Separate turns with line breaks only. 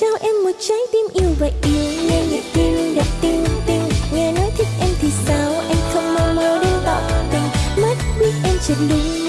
trao em một trái tim yêu và yêu, nghe nhịp tim đập tim tim nghe nói thích em thì sao? Anh không mơ mơ đến tỏ tình. Mắt biết em chợt đúng.